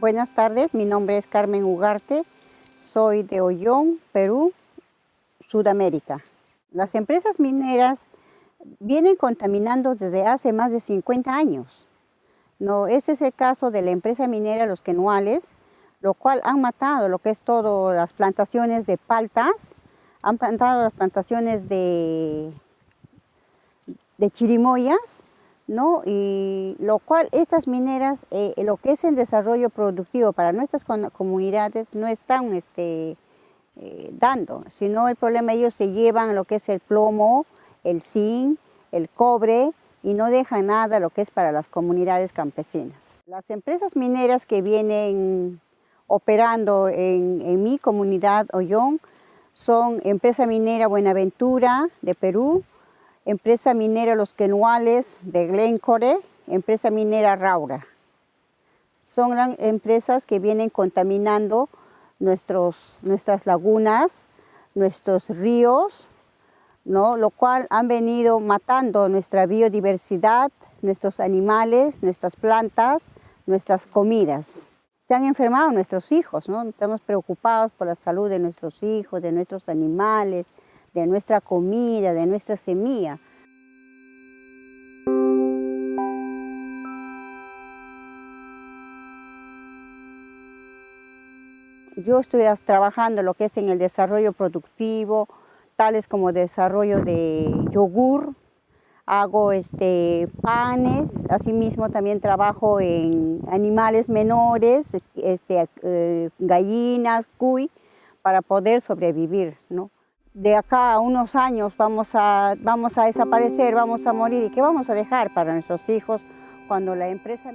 Buenas tardes, mi nombre es Carmen Ugarte, soy de Ollón, Perú, Sudamérica. Las empresas mineras vienen contaminando desde hace más de 50 años. No, ese es el caso de la empresa minera Los Quenuales, lo cual han matado lo que es todo las plantaciones de paltas, han plantado las plantaciones de, de chirimoyas, ¿no? y lo cual estas mineras, eh, lo que es el desarrollo productivo para nuestras comunidades no están este, eh, dando, sino el problema ellos se llevan lo que es el plomo, el zinc, el cobre y no dejan nada lo que es para las comunidades campesinas. Las empresas mineras que vienen operando en, en mi comunidad Ollón son Empresa Minera Buenaventura de Perú, Empresa Minera Los Quenuales de Glencore, Empresa Minera Raura. Son empresas que vienen contaminando nuestros, nuestras lagunas, nuestros ríos, ¿no? lo cual han venido matando nuestra biodiversidad, nuestros animales, nuestras plantas, nuestras comidas. Se han enfermado nuestros hijos, ¿no? estamos preocupados por la salud de nuestros hijos, de nuestros animales, de nuestra comida, de nuestra semilla. Yo estoy trabajando lo que es en el desarrollo productivo, tales como desarrollo de yogur, hago este, panes, asimismo también trabajo en animales menores, este, eh, gallinas, cuy, para poder sobrevivir. ¿no? De acá a unos años vamos a, vamos a desaparecer, vamos a morir. Y qué vamos a dejar para nuestros hijos cuando la empresa...